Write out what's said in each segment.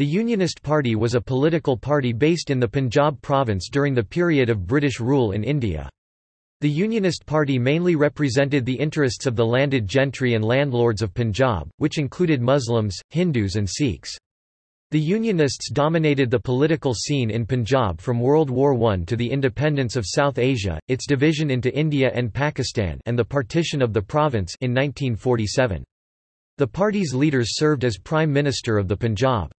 The Unionist Party was a political party based in the Punjab province during the period of British rule in India. The Unionist Party mainly represented the interests of the landed gentry and landlords of Punjab, which included Muslims, Hindus and Sikhs. The Unionists dominated the political scene in Punjab from World War I to the independence of South Asia, its division into India and Pakistan and the partition of the province in 1947. The party's leaders served as Prime Minister of the Punjab.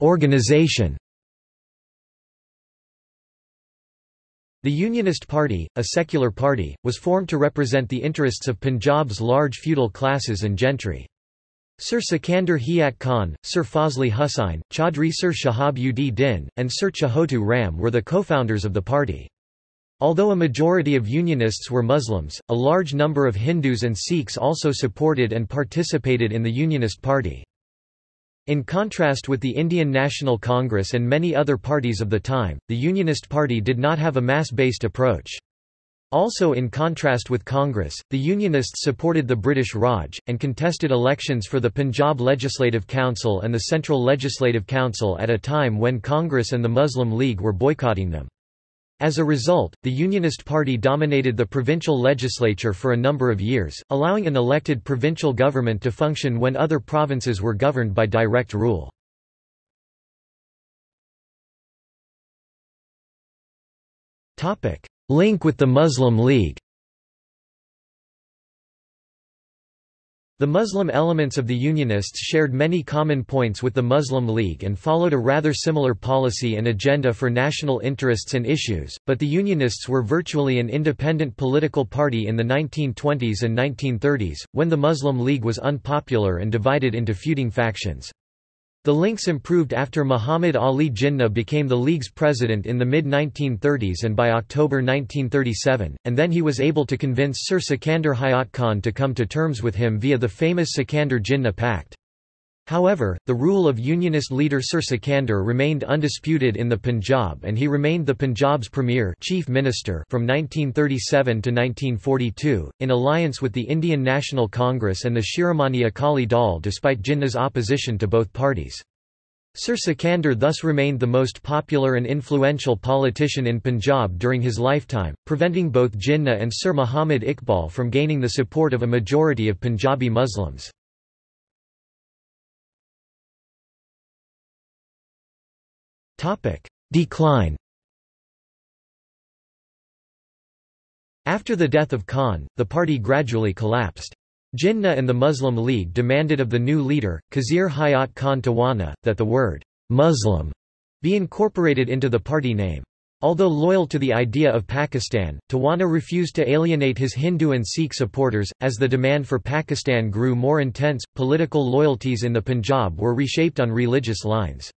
Organization The Unionist Party, a secular party, was formed to represent the interests of Punjab's large feudal classes and gentry. Sir Sikandar Hayat Khan, Sir Fazli Hussain, Chaudhry Sir Shahab ud Din, and Sir Chhotu Ram were the co-founders of the party. Although a majority of Unionists were Muslims, a large number of Hindus and Sikhs also supported and participated in the Unionist Party. In contrast with the Indian National Congress and many other parties of the time, the Unionist Party did not have a mass-based approach. Also in contrast with Congress, the Unionists supported the British Raj, and contested elections for the Punjab Legislative Council and the Central Legislative Council at a time when Congress and the Muslim League were boycotting them. As a result, the Unionist Party dominated the provincial legislature for a number of years, allowing an elected provincial government to function when other provinces were governed by direct rule. Link with the Muslim League The Muslim elements of the Unionists shared many common points with the Muslim League and followed a rather similar policy and agenda for national interests and issues, but the Unionists were virtually an independent political party in the 1920s and 1930s, when the Muslim League was unpopular and divided into feuding factions. The links improved after Muhammad Ali Jinnah became the League's president in the mid-1930s and by October 1937, and then he was able to convince Sir Sikandar Hayat Khan to come to terms with him via the famous Sikandar-Jinnah Pact. However, the rule of Unionist leader Sir Sikandar remained undisputed in the Punjab and he remained the Punjab's premier chief minister from 1937 to 1942, in alliance with the Indian National Congress and the Shiromani Akali Dal despite Jinnah's opposition to both parties. Sir Sikandar thus remained the most popular and influential politician in Punjab during his lifetime, preventing both Jinnah and Sir Muhammad Iqbal from gaining the support of a majority of Punjabi Muslims. Decline After the death of Khan, the party gradually collapsed. Jinnah and the Muslim League demanded of the new leader, Khizr Hayat Khan Tawana, that the word Muslim be incorporated into the party name. Although loyal to the idea of Pakistan, Tawana refused to alienate his Hindu and Sikh supporters. As the demand for Pakistan grew more intense, political loyalties in the Punjab were reshaped on religious lines.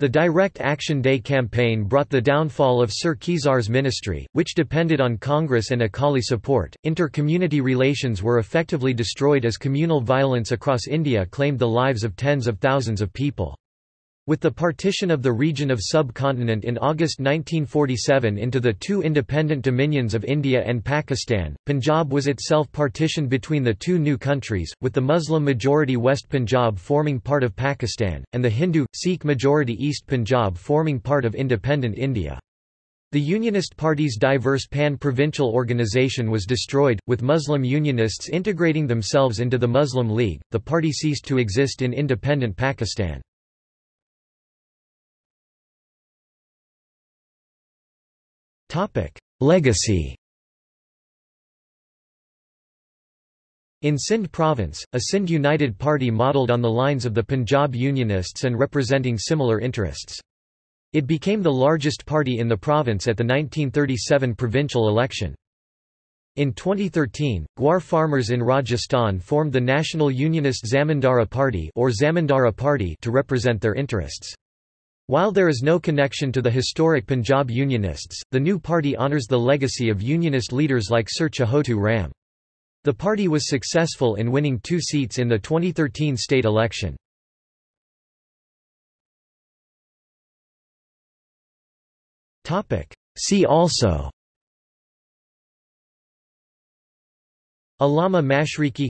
The Direct Action Day campaign brought the downfall of Sir Khizr's ministry, which depended on Congress and Akali support. Inter-community relations were effectively destroyed as communal violence across India claimed the lives of tens of thousands of people. With the partition of the region of subcontinent in August 1947 into the two independent dominions of India and Pakistan, Punjab was itself partitioned between the two new countries, with the Muslim-majority West Punjab forming part of Pakistan, and the Hindu, Sikh-majority East Punjab forming part of independent India. The Unionist Party's diverse pan-provincial organization was destroyed, with Muslim Unionists integrating themselves into the Muslim League. The party ceased to exist in independent Pakistan. Legacy In Sindh province, a Sindh United Party modelled on the lines of the Punjab Unionists and representing similar interests. It became the largest party in the province at the 1937 provincial election. In 2013, Gwar farmers in Rajasthan formed the National Unionist Zamindara Party or Zamindara Party to represent their interests. While there is no connection to the historic Punjab Unionists, the new party honours the legacy of Unionist leaders like Sir Chhotu Ram. The party was successful in winning two seats in the 2013 state election. See also Allama Mashriqi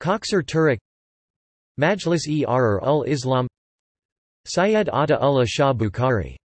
Khaksar Tehrik Majlis-e Ahrar ul Islam Syed Ata Ullah Shah Bukhari